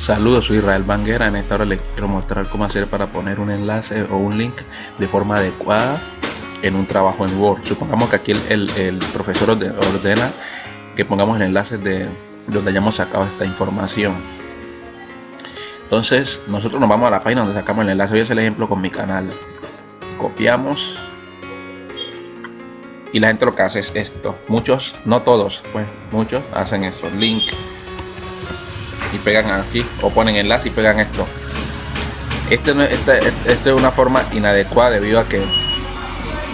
Saludos, soy Israel Banguera. En esta hora les quiero mostrar cómo hacer para poner un enlace o un link de forma adecuada en un trabajo en Word. Supongamos que aquí el, profesor ordena que pongamos el enlace de donde hayamos sacado esta información. Entonces, nosotros nos vamos a la página donde sacamos el enlace. Voy a hacer el ejemplo con mi canal. Copiamos. Y la gente lo que hace es esto. Muchos, no todos, pues muchos hacen esto. Link y pegan aquí o ponen enlace y pegan esto. Este, este, este, es una forma inadecuada debido a que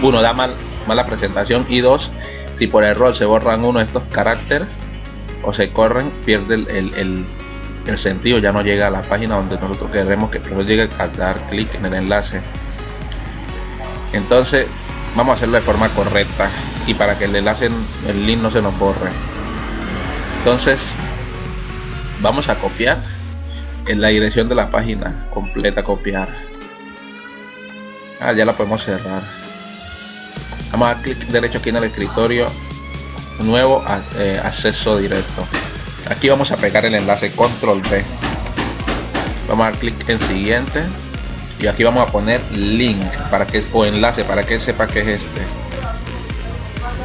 uno da mal mala presentación y dos si por error se borran uno de estos caracteres o se corren pierde el, el, sentido ya no llega a la página donde nosotros queremos que el llegue a dar clic en el enlace. Entonces vamos a hacerlo de forma correcta y para que el enlace el link no se nos borre. Entonces vamos a copiar en la dirección de la página completa copiar. Ah, ya la podemos cerrar. Vamos a clic derecho aquí en el escritorio. Nuevo eh, acceso directo. Aquí vamos a pegar el enlace control B vamos a clic en siguiente. Y aquí vamos a poner link para que o enlace para que sepa que es este.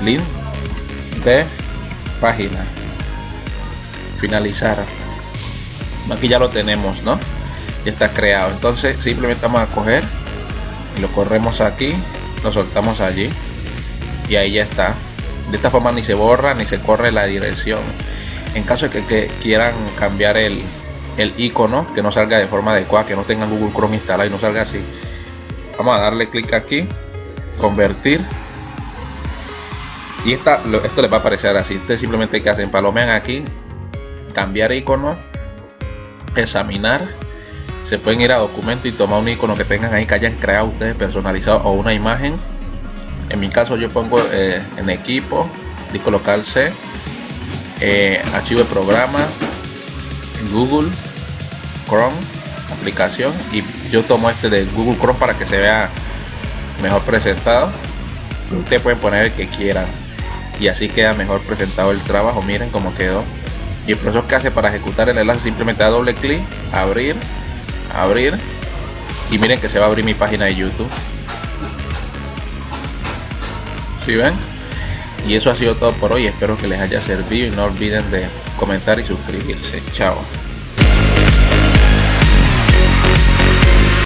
Link de página. Finalizar aquí ya lo tenemos no ya está creado. Entonces simplemente vamos a coger lo corremos aquí lo soltamos allí y ahí ya está. De esta forma ni se borra ni se corre la dirección. En caso de que, quieran cambiar el, el icono que no salga de forma adecuada que no tenga Google Chrome instalado y no salga así vamos a darle clic aquí convertir. Y esta, esto les va a aparecer así. Ustedes simplemente que hacen palomean aquí cambiar icono examinar se pueden ir a documento y tomar un icono que tengan ahí que hayan creado ustedes personalizado o una imagen. En mi caso yo pongo eh, en equipo disco local C eh, archivo de programa Google Chrome aplicación y yo tomo este de Google Chrome para que se vea mejor presentado. Ustedes pueden poner el que quieran y así queda mejor presentado el trabajo. Miren cómo quedó y el proceso que hace para ejecutar el enlace simplemente da doble clic abrir abrir. Y miren que se va a abrir mi página de youtube. Si ven y eso ha sido todo por hoy. Espero que les haya servido y no olviden de comentar y suscribirse. Chao